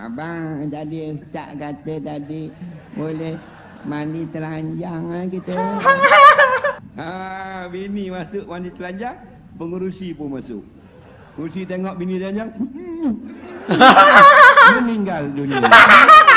abang jadi ustaz kata tadi boleh mandi telanjang lah kita. Ha, bini masuk mandi telanjang, pengurusi pun masuk. Pengurusi tengok bini telanjang. meninggal dunia.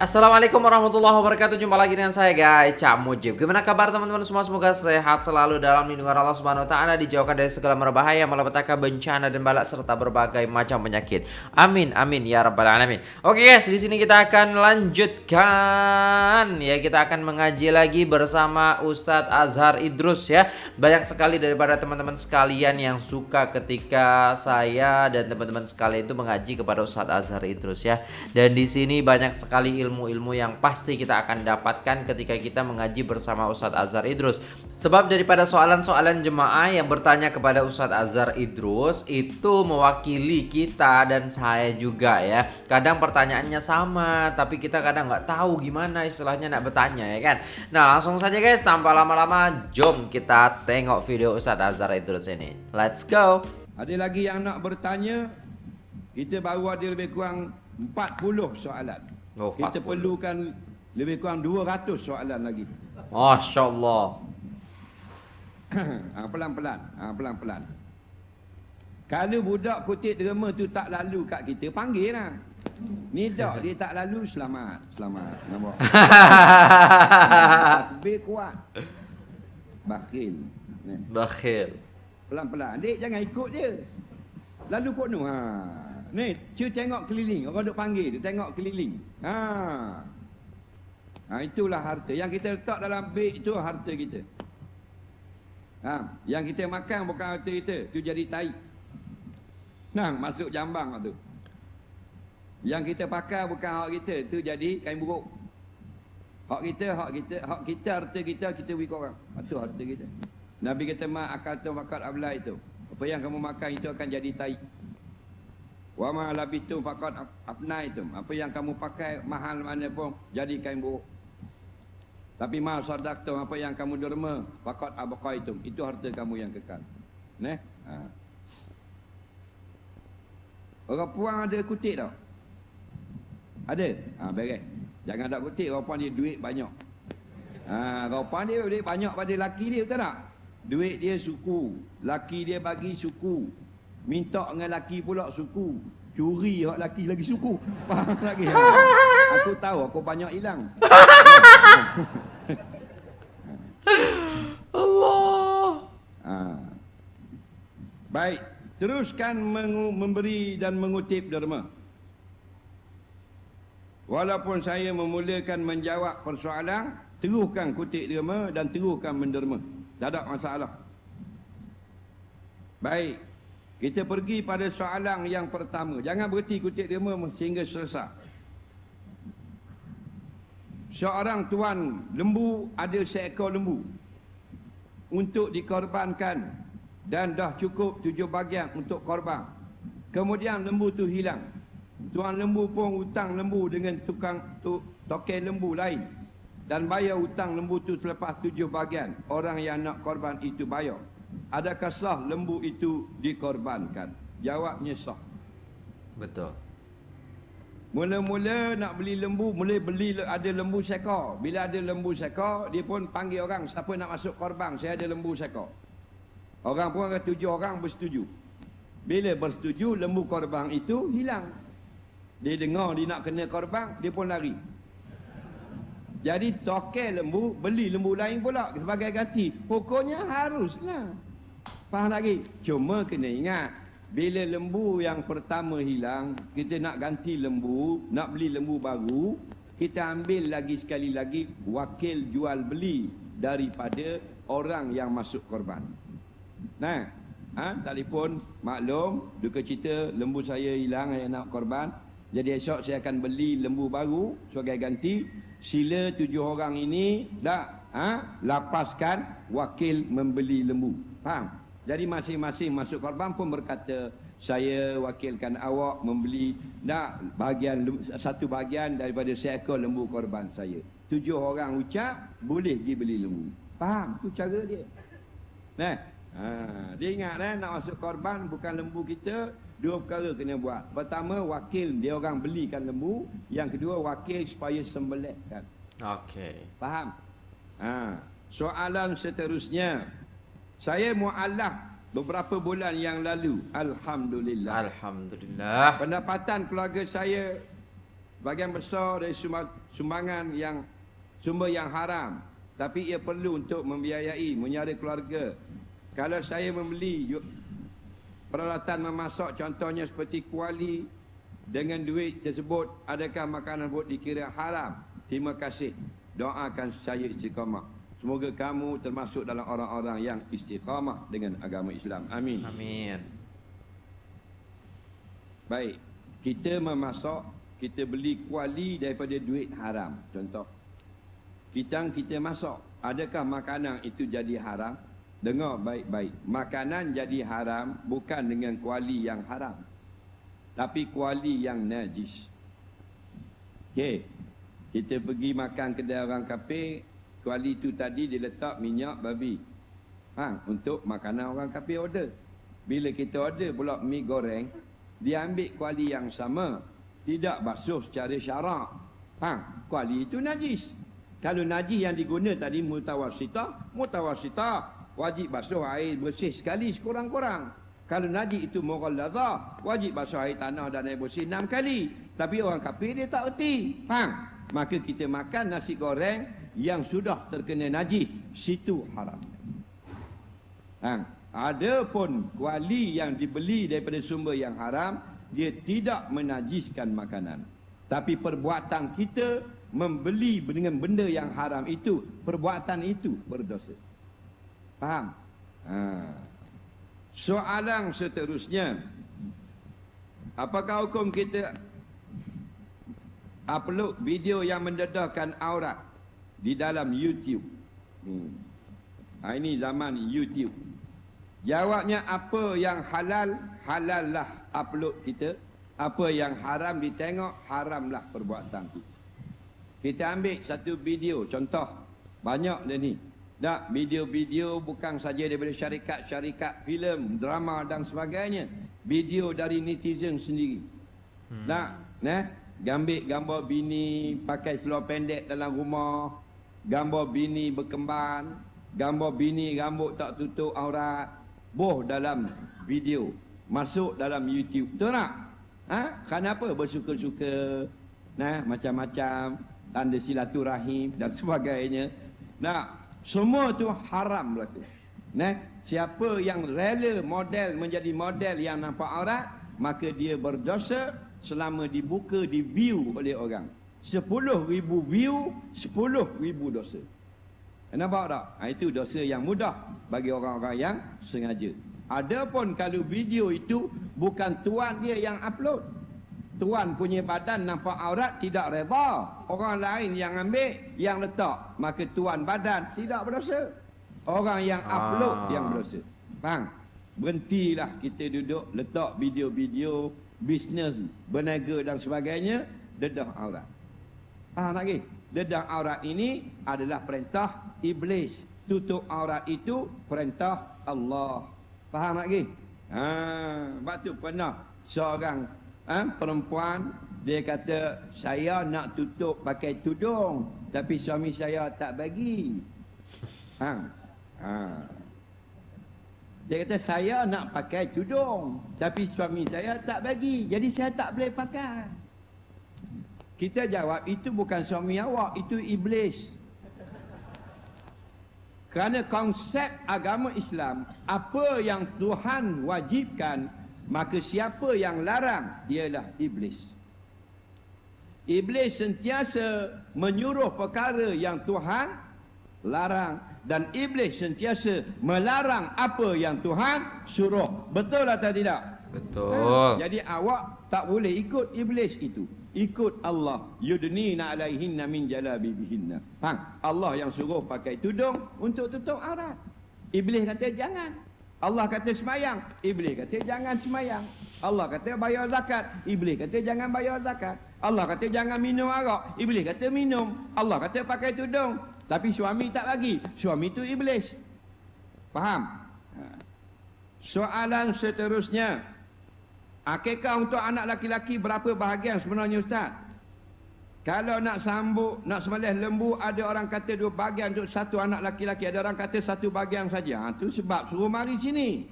Assalamualaikum warahmatullahi wabarakatuh. Jumpa lagi dengan saya guys. Cak Mujib. Gimana kabar teman-teman semua? Semoga sehat selalu dalam lindungan Allah Subhanahu Wa Taala Dijauhkan dari segala merbahaya Malapetaka bencana dan balak Serta berbagai macam penyakit. Amin amin ya rabbal alamin. Oke guys di sini kita akan lanjutkan. Ya kita akan mengaji lagi bersama Ustadz Azhar Idrus ya. Banyak sekali daripada teman-teman sekalian yang suka ketika saya dan teman-teman sekalian itu mengaji kepada Ustadz Azhar Idrus ya. Dan di sini banyak sekali ilmu ilmu-ilmu yang pasti kita akan dapatkan ketika kita mengaji bersama Ustadz Azhar Idrus. Sebab daripada soalan-soalan jemaah yang bertanya kepada Ustadz Azhar Idrus itu mewakili kita dan saya juga ya. Kadang pertanyaannya sama, tapi kita kadang nggak tahu gimana istilahnya nak bertanya ya kan. Nah langsung saja guys, tanpa lama-lama, jom kita tengok video Ustadz Azhar Idrus ini. Let's go. Ada lagi yang nak bertanya? Kita baru ada lebih kurang 40 soalan. Oh, kita 40. perlukan lebih kurang 200 soalan lagi. Masya Allah. ha, pelan-pelan. Ha, pelan-pelan. Kalau budak kutip derma tu tak lalu kat kita, panggil lah. Ni dak dia tak lalu, selamat. Selamat. Nampak? Lebih kuat. Bakhil. Ni. Bakhil. Pelan-pelan. Dek jangan ikut dia. Lalu kok nu. Ha. Ni, cu tengok keliling. Orang duk panggil, dia tengok keliling. Ha. Ha itulah harta. Yang kita letak dalam beg tu harta kita. Ha, yang kita makan bukan harta kita, tu jadi tai. Nah, masuk jambang tu. Yang kita pakai bukan hak kita, tu jadi kain buruk. Hak kita, hak kita, hak kita harta kita kita bagi orang. Itu harta kita. Nabi kata ma akal tu fakat abla itu. Apa yang kamu makan itu akan jadi tai. Wa ma labitum faqad afnaitum. Apa yang kamu pakai mahal mana pun jadi kain buruk. Tapi ma sadaqtum apa yang kamu derma faqad abqaitum. Itu harta kamu yang kekal. Neh? Ha. Orang puang ada kutip tau. Ada? Ha beres. Jangan ada kutip orang puang dia duit banyak. Ha orang puang dia duit banyak pada laki dia betul tak? Duit dia suku, laki dia bagi suku, Minta dengan laki pula suku. Curi hak laki lagi suku. Faham lagi? Ha. Aku tahu aku banyak hilang. Allah. Ha. Baik, teruskan memberi dan mengutip derma. Walaupun saya memulakan menjawab persoalan, teruskan kutip derma dan teruskan menderma. Tak ada masalah. Baik, kita pergi pada soalan yang pertama. Jangan berhenti kutip derma sehingga selesai. Seorang tuan lembu ada seekor lembu untuk dikorbankan dan dah cukup tujuh bagian untuk korban. Kemudian lembu tu hilang. Tuan lembu pun hutang lembu dengan tukang tu, token lembu lain dan bayar hutang lembu tu selepas tujuh bagian. Orang yang nak korban itu bayar. Adakah sah lembu itu dikorbankan? Jawabnya sah. Betul. Mula-mula nak beli lembu, mula beli ada lembu sekor. Bila ada lembu sekor, dia pun panggil orang, siapa nak masuk korban, saya ada lembu sekor. Orang pun ada tujuh orang bersetuju. Bila bersetuju, lembu korban itu hilang. Dia dengar dia nak kena korban, dia pun lari. Jadi tokel lembu, beli lembu lain pula sebagai ganti. Pokoknya haruslah. Faham lagi? Cuma kena ingat, bila lembu yang pertama hilang, kita nak ganti lembu, nak beli lembu baru, kita ambil lagi sekali lagi wakil jual beli daripada orang yang masuk korban. Nah, ha, telefon maklum, duka cita lembu saya hilang yang nak korban. Jadi esok saya akan beli lembu baru sebagai ganti. Sila tujuh orang ini dah ha, lapaskan wakil membeli lembu. Faham? Jadi masing-masing masuk korban pun berkata, saya wakilkan awak membeli nak bahagian satu bahagian daripada seekor lembu korban saya. Tujuh orang ucap, boleh pergi beli lembu. Faham? Itu cara dia. Nah, Ha, dia ingat eh, nak masuk korban bukan lembu kita, dua perkara kena buat. Pertama, wakil dia orang belikan lembu. Yang kedua, wakil supaya sembelihkan. Okey. Faham? Ha. Soalan seterusnya. Saya mu'alaf beberapa bulan yang lalu. Alhamdulillah. Alhamdulillah. Pendapatan keluarga saya bagian besar dari sumba- sumbangan yang sumber yang haram. Tapi ia perlu untuk membiayai, menyara keluarga. Kalau saya membeli peralatan memasak contohnya seperti kuali dengan duit tersebut adakah makanan tersebut dikira haram? Terima kasih. Doakan saya istiqamah. Semoga kamu termasuk dalam orang-orang yang istiqamah dengan agama Islam. Amin. Amin. Baik. Kita memasak, kita beli kuali daripada duit haram. Contoh. Kita kita masak. Adakah makanan itu jadi haram? Dengar baik-baik. Makanan jadi haram bukan dengan kuali yang haram. Tapi kuali yang najis. Okey. Kita pergi makan kedai orang kafir, kuali itu tadi diletak minyak babi. Ha, untuk makanan orang kafir order. Bila kita order pula mi goreng, dia ambil kuali yang sama, tidak basuh secara syarak. Ha, kuali itu najis. Kalau najis yang diguna tadi mutawasitah, mutawasitah wajib basuh air bersih sekali sekurang-kurang. Kalau najis itu mughalladha, wajib basuh air tanah dan air bersih enam kali. Tapi orang kafir dia tak erti. Faham? Maka kita makan nasi goreng yang sudah terkena najis, situ haram. Ha, ada pun kuali yang dibeli daripada sumber yang haram, dia tidak menajiskan makanan. Tapi perbuatan kita membeli dengan benda yang haram itu, perbuatan itu berdosa. Faham? Ha. Soalan seterusnya, apakah hukum kita upload video yang mendedahkan aurat di dalam YouTube? Hmm. Ha, ini zaman YouTube. Jawabnya apa yang halal, halallah upload kita. Apa yang haram ditengok, haramlah perbuatan kita. Kita ambil satu video, contoh. Banyak dia ni. Tak, video-video bukan saja daripada syarikat-syarikat filem, drama dan sebagainya. Video dari netizen sendiri. Hmm. Tak, nah, gambar gambar bini pakai seluar pendek dalam rumah, gambar bini berkemban, gambar bini rambut tak tutup aurat, boh dalam video, masuk dalam YouTube. Betul tak? Ha? Kenapa bersuka-suka? Nah, macam-macam tanda silaturahim dan sebagainya. Nah, semua tu haram berlaku. Nah, siapa yang rela model menjadi model yang nampak aurat, maka dia berdosa selama dibuka di view oleh orang. 10 ribu view, 10 ribu dosa. Nampak tak? Ha, itu dosa yang mudah bagi orang-orang yang sengaja. Adapun kalau video itu bukan tuan dia yang upload. Tuan punya badan nampak aurat tidak reda. Orang lain yang ambil, yang letak. Maka tuan badan tidak berdosa. Orang yang upload Ah. yang berdosa. Faham? Berhentilah kita duduk letak video-video bisnes, berniaga dan sebagainya dedah aurat. Faham lagi? Dedah aurat ini adalah perintah iblis. Tutup aurat itu perintah Allah. Faham lagi? Ha, sebab tu pernah seorang ha, perempuan dia kata saya nak tutup pakai tudung tapi suami saya tak bagi. Ha. Ha. Dia kata saya nak pakai tudung tapi suami saya tak bagi. Jadi saya tak boleh pakai. Kita jawab itu bukan suami awak, itu iblis. Kerana konsep agama Islam, apa yang Tuhan wajibkan, maka siapa yang larang ialah iblis. Iblis sentiasa menyuruh perkara yang Tuhan larang dan iblis sentiasa melarang apa yang Tuhan suruh. Betul atau tidak? Betul. Jadi awak tak boleh ikut iblis itu. Ikut Allah. Yudnina alaihinna min jalabibihinna. Faham? Allah yang suruh pakai tudung untuk tutup aurat. Iblis kata jangan. Allah kata semayang. Iblis kata jangan semayang. Allah kata bayar zakat. Iblis kata jangan bayar zakat. Allah kata jangan minum arak. Iblis kata minum. Allah kata pakai tudung. Tapi suami tak bagi. Suami itu iblis. Faham? Ha. Soalan seterusnya. Akikah untuk anak laki-laki berapa bahagian sebenarnya Ustaz? Kalau nak sambut, nak sembelih lembu, ada orang kata dua bahagian untuk satu anak laki-laki. Ada orang kata satu bahagian saja. Ha, itu sebab suruh mari sini.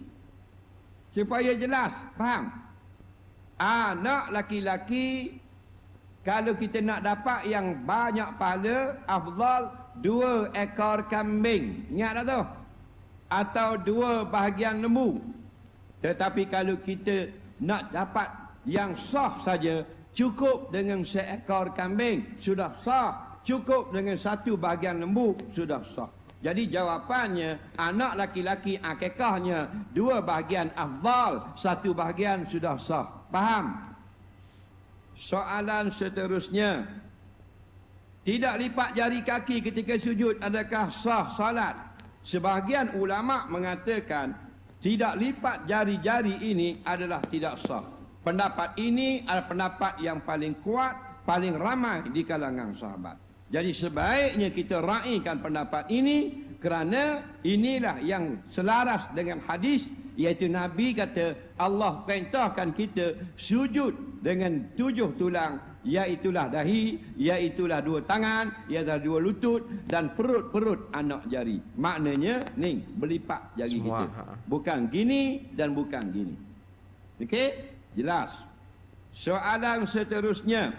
Supaya jelas. Faham? Anak laki-laki, kalau kita nak dapat yang banyak pahala, afdal dua ekor kambing. Ingat tak tu? Atau dua bahagian lembu. Tetapi kalau kita nak dapat yang sah saja, cukup dengan seekor kambing, sudah sah. Cukup dengan satu bahagian lembu, sudah sah. Jadi jawapannya, anak laki-laki akikahnya, dua bahagian afdal, satu bahagian sudah sah. Faham? Soalan seterusnya, tidak lipat jari kaki ketika sujud adakah sah salat? Sebahagian ulama mengatakan tidak lipat jari-jari ini adalah tidak sah. Pendapat ini adalah pendapat yang paling kuat, paling ramai di kalangan sahabat. Jadi sebaiknya kita raikan pendapat ini kerana inilah yang selaras dengan hadis iaitu Nabi kata Allah perintahkan kita sujud dengan tujuh tulang iaitulah dahi, iaitulah dua tangan, iaitulah dua lutut dan perut-perut anak jari. Maknanya ni berlipat jari Semua, kita. ha. Bukan gini dan bukan gini. Okey? Jelas. Soalan seterusnya.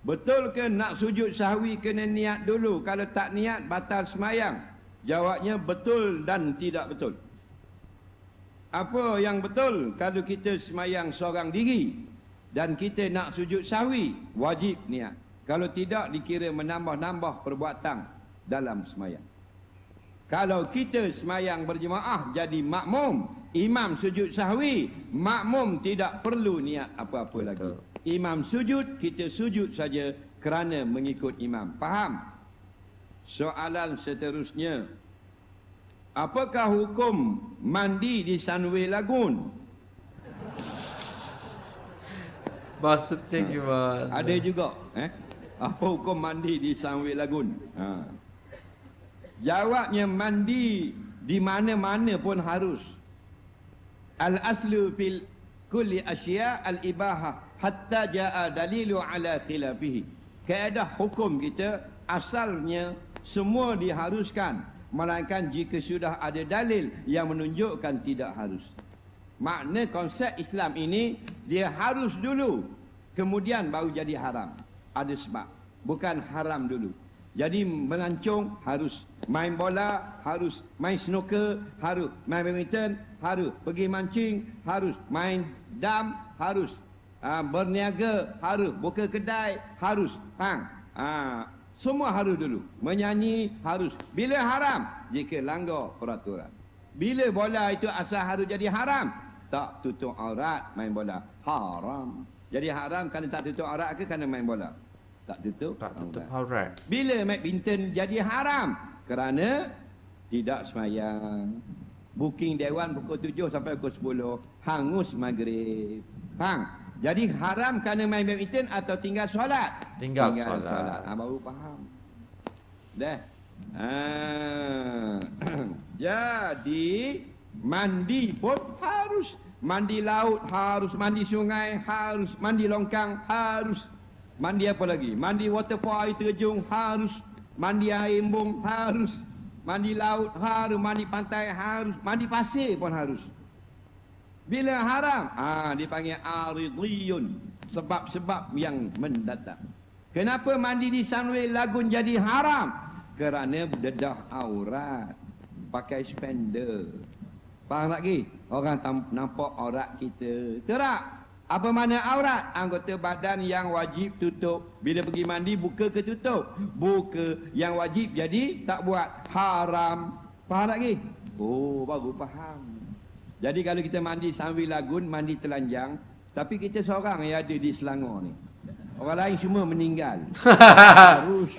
Betul ke nak sujud sahwi kena niat dulu? Kalau tak niat batal semayang. Jawabnya betul dan tidak betul. Apa yang betul kalau kita semayang seorang diri dan kita nak sujud sahwi, wajib niat. Kalau tidak dikira menambah-nambah perbuatan dalam semayang. Kalau kita semayang berjemaah jadi makmum, imam sujud sahwi, makmum tidak perlu niat apa-apa lagi. Imam sujud, kita sujud saja kerana mengikut imam. Faham? Soalan seterusnya. Apakah hukum mandi di Sunway Lagoon? Maksudnya gimana? Ada juga. Eh? Apa hukum mandi di Sunway Lagoon? Ha. Jawabnya mandi di mana-mana pun harus. Al-aslu fil kulli asya al-ibahah hatta jaa dalilu ala khilafihi. Kaedah hukum kita asalnya semua diharuskan melainkan jika sudah ada dalil yang menunjukkan tidak harus. Makna konsep Islam ini dia harus dulu kemudian baru jadi haram. Ada sebab. Bukan haram dulu. Jadi melancong harus main bola, harus main snooker, harus main badminton, harus pergi mancing, harus main dam, harus uh, berniaga, harus buka kedai, harus hang. Uh, semua harus dulu. Menyanyi harus. Bila haram? Jika langgar peraturan. Bila bola itu asal harus jadi haram? Tak tutup aurat main bola. Haram. Jadi haram kerana tak tutup aurat ke kerana main bola? Tak tutup Tak tutup aurat. Bila badminton jadi haram? Kerana tidak semayang. Booking dewan pukul 7 sampai pukul 10. Hangus maghrib. Faham? Jadi haram kerana main badminton atau tinggal solat? Tinggal solat. Ha, baru faham. Dah. Ha. Jadi mandi pun harus mandi laut harus mandi sungai harus mandi longkang harus mandi apa lagi? Mandi waterfall air terjun harus. Mandi air embung harus. Mandi laut harus. Mandi pantai harus. Mandi pasir pun harus. Bila haram? Ah dipanggil aridiyun. Sebab-sebab yang mendatang. Kenapa mandi di Sunway Lagoon jadi haram? Kerana dedah aurat. Pakai spender. Faham lagi? Orang nampak aurat kita. Terak. Apa mana aurat? Anggota badan yang wajib tutup. Bila pergi mandi, buka ke tutup? Buka. Yang wajib jadi tak buat. Haram. Faham lagi? Oh, baru faham. Jadi kalau kita mandi sambil lagun, mandi telanjang. Tapi kita seorang yang ada di Selangor ni. Orang lain semua meninggal. Harus.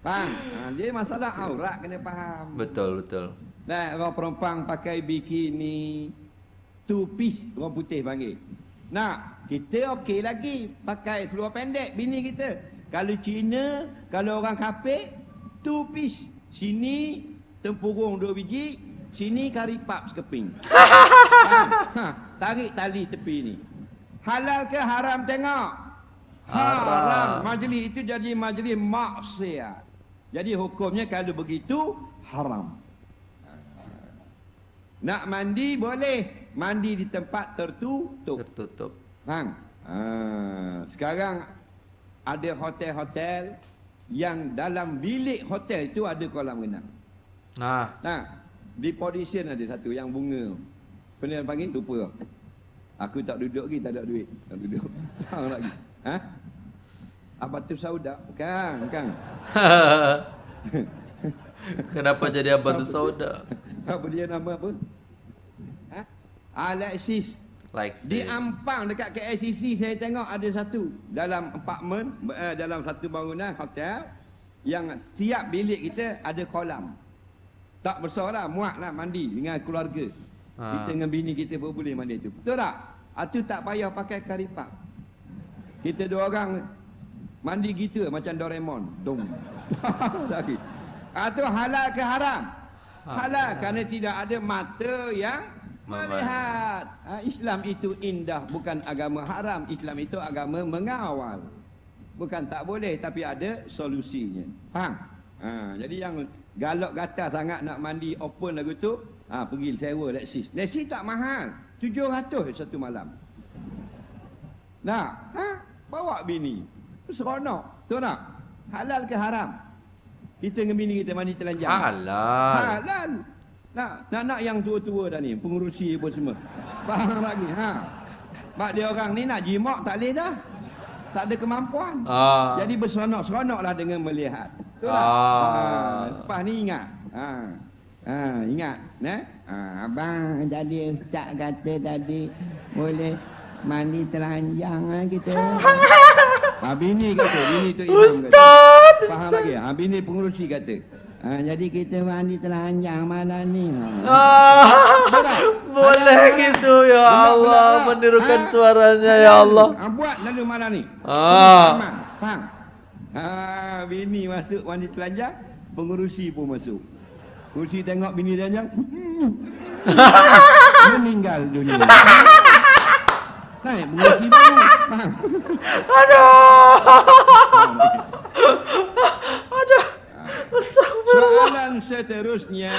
Faham? Ha, jadi masalah aurat kena faham. Betul, betul. Nah, orang perempuan pakai bikini two piece orang putih panggil. Nah, kita okey lagi pakai seluar pendek bini kita. Kalau Cina, kalau orang kafir two piece. Sini tempurung dua biji, Sini karipap sekeping. ha, ha, tarik tali tepi ni. Halal ke haram tengok? Haram. Majlis itu jadi majlis maksiat. Jadi hukumnya kalau begitu haram. Nak mandi boleh. Mandi di tempat tertutup. Tertutup. Hang. Ha, sekarang ada hotel-hotel yang dalam bilik hotel itu ada kolam renang. Nah, Nah, di Polisian ada satu yang bunga. Pernah panggil lupa. Aku tak duduk lagi, tak ada duit. Tak duduk. Hang lagi. Ha? Apa tu sauda? Bukan, bukan. kenapa jadi apa tu sauda? Apa dia nama apa? Ha? Alexis. Like Di. Ampang dekat KLCC saya tengok ada satu dalam apartmen eh, dalam satu bangunan hotel yang setiap bilik kita ada kolam. Tak besar lah, muat lah mandi dengan keluarga. Ha. Kita dengan bini kita pun boleh mandi tu. Betul tak? Itu tak payah pakai karipap. Kita dua orang mandi gitu macam Doraemon. Dong. Lagi. Itu halal ke haram? Halal kerana tidak ada mata yang. Melihat. Ha, Islam itu indah bukan agama haram. Islam itu agama mengawal. Bukan tak boleh tapi ada solusinya. Faham? Ha, jadi yang galak gata sangat nak mandi open lagu tu, ha, pergi sewa Lexus. Lexus tak mahal. 700 satu malam. Nah, ha? bawa bini. Seronok. Betul tak? Halal ke haram? Kita dengan bini kita mandi telanjang. Halal. Halal. Nak nak yang tua-tua dah ni, pengurusi pun semua. Faham lagi? Ha. Mak dia orang ni nak jimak tak boleh dah. Tak ada kemampuan. Ah. Jadi berseronok-seronoklah dengan melihat. Betul tak? Ah. Ha. Lepas ni ingat. Ha. Ha, ingat. Eh? Ha, abang jadi ustaz kata tadi boleh mandi telanjang lah kita. Ha, bini kata, bini tu imam kata. Ustaz, Faham lagi? Ha, bini pengurusi kata. Ha, jadi kita mandi telanjang malam ni. Ha. Ah, boleh gitu ya Allah menirukan Ha? suaranya ya Allah. Ha, buat lalu malam ni. Ah. Faham? Ha, bini masuk mandi telanjang, pengurusi pun masuk. Pengurusi tengok bini telanjang. meninggal dunia. Naik pengurusi baru. Faham? Aduh. Soalan seterusnya.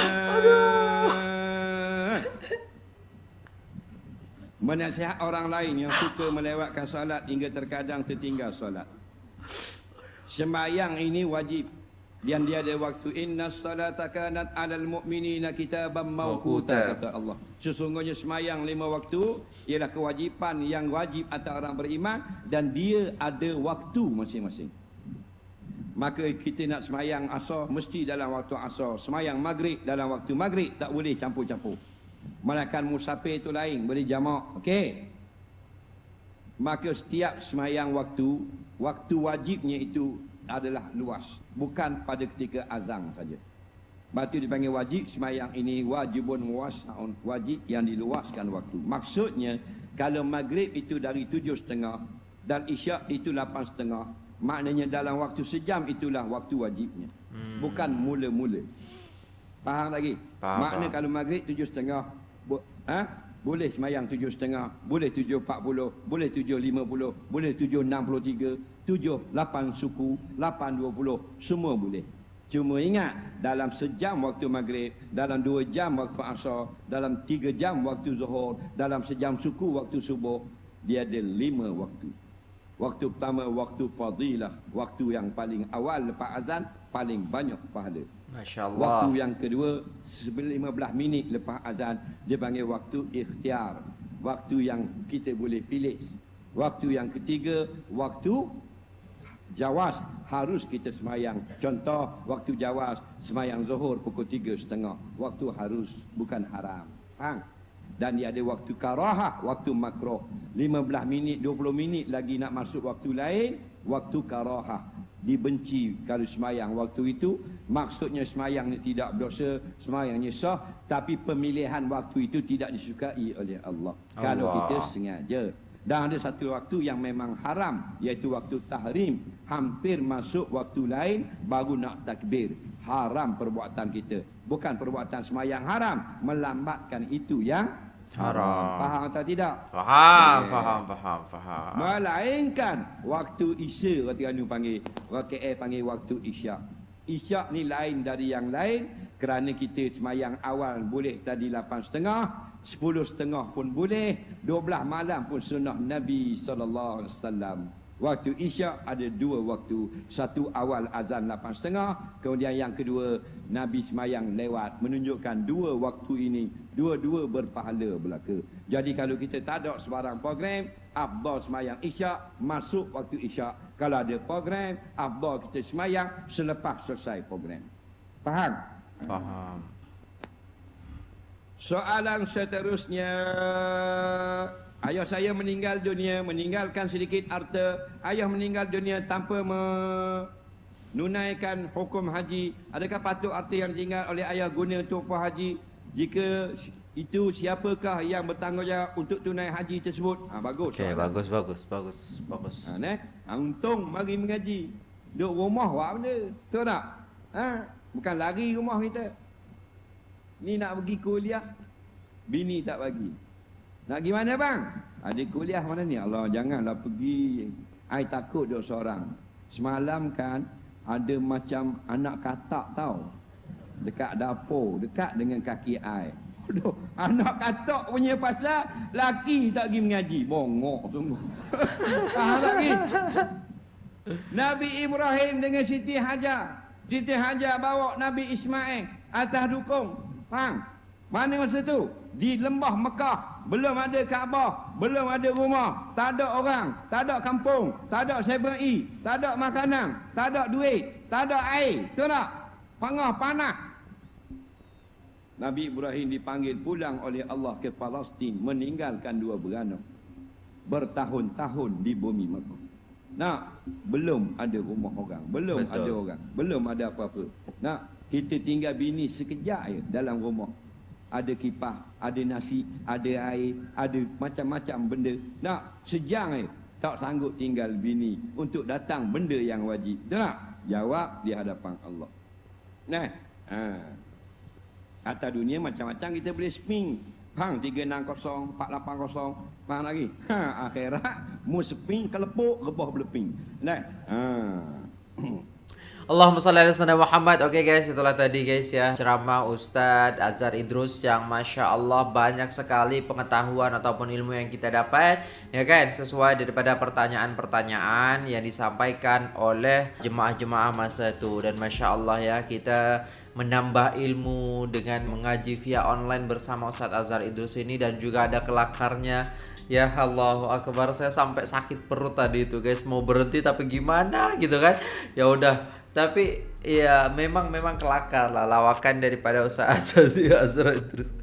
Menasihat orang lain yang suka melewatkan solat hingga terkadang tertinggal solat. Sembahyang ini wajib dan dia ada waktu inna salata kanat 'alal mu'minina kitaban mawquta kata Allah. Sesungguhnya sembahyang lima waktu ialah kewajipan yang wajib atas orang beriman dan dia ada waktu masing-masing. Maka kita nak semayang asar mesti dalam waktu asar. Semayang maghrib dalam waktu maghrib tak boleh campur-campur. Malakan musafir itu lain, boleh jamak. Okey. Maka setiap semayang waktu, waktu wajibnya itu adalah luas. Bukan pada ketika azan saja. Batu dipanggil wajib, semayang ini wajibun muwasaun. Wajib yang diluaskan waktu. Maksudnya, kalau maghrib itu dari tujuh setengah dan isyak itu lapan setengah, maknanya dalam waktu sejam itulah waktu wajibnya. Hmm. Bukan mula-mula. Faham lagi? Faham, Makna faham. kalau maghrib tujuh setengah, bo, ha? boleh semayang tujuh setengah, boleh tujuh empat puluh, boleh tujuh lima puluh, boleh tujuh enam puluh tiga, tujuh lapan suku, lapan dua puluh, semua boleh. Cuma ingat, dalam sejam waktu maghrib, dalam dua jam waktu asar, dalam tiga jam waktu zuhur, dalam sejam suku waktu subuh, dia ada lima waktu. Waktu pertama, waktu fadilah. Waktu yang paling awal lepas azan, paling banyak pahala. Masya Waktu Allah. yang kedua, sebelum 15 minit lepas azan, dia panggil waktu ikhtiar. Waktu yang kita boleh pilih. Waktu yang ketiga, waktu jawas harus kita semayang. Contoh, waktu jawas semayang zuhur pukul tiga setengah. Waktu harus, bukan haram. Faham? Dan dia ada waktu karahah, waktu makroh. 15 minit, 20 minit lagi nak masuk waktu lain, waktu karahah. Dibenci kalau semayang waktu itu. Maksudnya semayang ni tidak berdosa, semayangnya sah. Tapi pemilihan waktu itu tidak disukai oleh Allah. Kalau Allah. kita sengaja. Dan ada satu waktu yang memang haram iaitu waktu tahrim. Hampir masuk waktu lain baru nak takbir. Haram perbuatan kita. Bukan perbuatan semayang haram. Melambatkan itu yang Haram. Faham atau tidak? Faham, Eh. faham, faham, faham. Melainkan waktu Isya kata anu panggil. Orang KL panggil waktu Isyak. Isyak ni lain dari yang lain kerana kita semayang awal boleh tadi 8.30, 10.30 pun boleh, 12 malam pun sunnah Nabi wasallam. Waktu Isyak ada dua waktu. Satu awal azan 8.30, kemudian yang kedua Nabi semayang lewat menunjukkan dua waktu ini dua-dua berpahala belaka. Jadi kalau kita tak ada sebarang program, afdal semayang Isyak masuk waktu Isyak. Kalau ada program, afdal kita semayang selepas selesai program. Faham? Faham. Soalan seterusnya Ayah saya meninggal dunia Meninggalkan sedikit harta Ayah meninggal dunia tanpa menunaikan hukum haji Adakah patut harta yang ditinggal oleh ayah guna untuk apa haji Jika itu siapakah yang bertanggungjawab untuk tunai haji tersebut ha, Bagus soalan. bagus, bagus, bagus, bagus. Ha, ne? Ha, untung mari mengaji. Duduk rumah buat benda. Betul tak? Ha? Bukan lari rumah kita. Ni nak pergi kuliah. Bini tak bagi. Nak pergi mana bang? Ada kuliah mana ni? Allah janganlah pergi. I takut duduk seorang. Semalam kan ada macam anak katak tau. Dekat dapur. Dekat dengan kaki I. Aduh, anak katak punya pasal laki tak pergi mengaji. Bongok sungguh. Tak ni? Nabi Ibrahim dengan Siti Hajar. Siti Hajar bawa Nabi Ismail atas dukung. Faham? Mana masa tu? Di lembah Mekah. Belum ada Kaabah. Belum ada rumah. Tak ada orang. Tak ada kampung. Tak ada 7E. Tak ada makanan. Tak ada duit. Tak ada air. Betul tak? Pangah panah. Nabi Ibrahim dipanggil pulang oleh Allah ke Palestin meninggalkan dua beranak. Bertahun-tahun di bumi Mekah. Nak, belum ada rumah orang, belum Betul. ada orang, belum ada apa-apa. Nak, kita tinggal bini sekejap je dalam rumah. Ada kipas, ada nasi, ada air, ada macam-macam benda. Nak, sejam je tak sanggup tinggal bini untuk datang benda yang wajib. Tak? Jawab di hadapan Allah. Nah, ha. Atas dunia macam-macam kita boleh spin. Faham? 360, 480. Faham lagi? Ha, akhirat, mu spin, kelepuk, rebah beleping. Nah, ha. Allahumma salli ala sayyidina Muhammad. Oke guys, itulah tadi guys ya. Ceramah Ustadz Azhar Idrus yang masya Allah banyak sekali pengetahuan ataupun ilmu yang kita dapat, ya kan? Sesuai daripada pertanyaan-pertanyaan yang disampaikan oleh jemaah-jemaah masa itu dan masya Allah ya kita menambah ilmu dengan mengaji via online bersama Ustadz Azhar Idrus ini dan juga ada kelakarnya. Ya Allah Akbar saya sampai sakit perut tadi itu guys. Mau berhenti tapi gimana gitu kan? Ya udah tapi ya memang memang kelakar lah lawakan daripada usaha asasi Azra terus.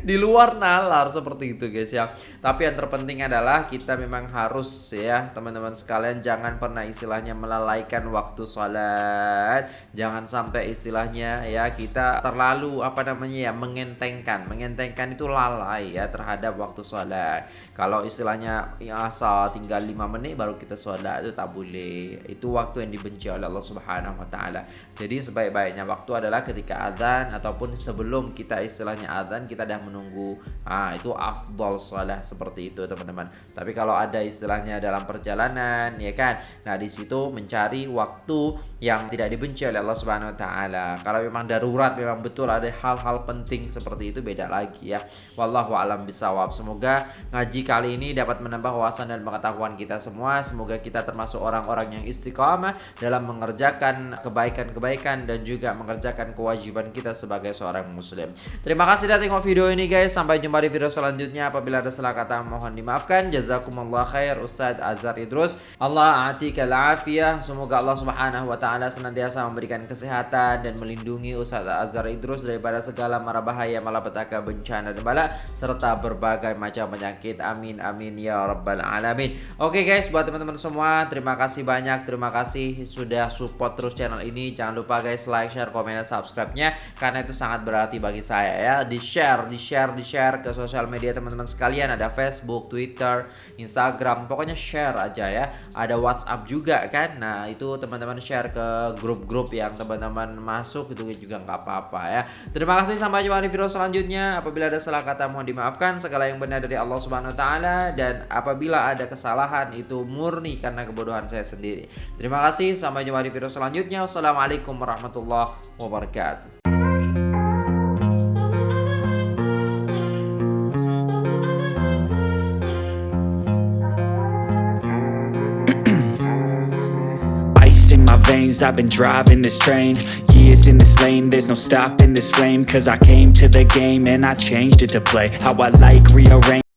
Di luar nalar seperti itu guys ya. Tapi yang terpenting adalah kita memang harus ya teman-teman sekalian jangan pernah istilahnya melalaikan waktu sholat jangan sampai istilahnya ya kita terlalu apa namanya ya mengentengkan. Mengentengkan itu lalai ya terhadap waktu sholat kalau istilahnya ya, asal tinggal 5 menit baru kita sholat itu tak boleh. Itu waktu yang dibenci oleh Allah Subhanahu wa taala jadi sebaik-baiknya waktu adalah ketika azan ataupun sebelum kita istilahnya azan kita dah menunggu ah itu afdol sholat seperti itu teman-teman. Tapi kalau ada istilahnya dalam perjalanan ya kan? Nah di situ mencari waktu yang tidak dibenci oleh Allah Subhanahu wa taala. Kalau memang darurat memang betul ada hal-hal penting seperti itu beda lagi ya. Wallahu alam bisawab semoga ngaji kali ini dapat menambah wawasan dan pengetahuan kita semua. Semoga kita termasuk orang-orang yang istiqamah dalam mengerjakan kebaikan-kebaikan dan juga mengerjakan kewajiban kita sebagai seorang muslim. Terima kasih sudah tengok video ini guys. Sampai jumpa di video selanjutnya. Apabila ada salah kata mohon dimaafkan. Jazakumullah khair Ustadz Azhar Idrus. Allah atikal afiyah semoga Allah subhanahu wa ta'ala senantiasa memberikan kesehatan dan melindungi Ustadz Azhar Idrus daripada segala mara bahaya malapetaka bencana dan bala serta berbagai macam penyakit. Amin amin ya rabbal alamin. Oke guys buat teman-teman semua terima kasih banyak. Terima kasih sudah support terus channel ini Jangan lupa guys like, share, komen, dan subscribe-nya karena itu sangat berarti bagi saya ya. Di share, di share, di share ke sosial media teman-teman sekalian. Ada Facebook, Twitter, Instagram, pokoknya share aja ya. Ada WhatsApp juga kan. Nah itu teman-teman share ke grup-grup yang teman-teman masuk itu juga nggak apa-apa ya. Terima kasih sampai jumpa di video selanjutnya. Apabila ada salah kata mohon dimaafkan. Segala yang benar dari Allah Subhanahu Taala dan apabila ada kesalahan itu murni karena kebodohan saya sendiri. Terima kasih, sampai jumpa di video selanjutnya. Wassalamualaikum warahmatullahi wabarakatuh. Ice in my veins, I've been driving this train. Years in this lane, there's no stopping this flame. Cause I came to the game and I changed it to play. How I like, rearrange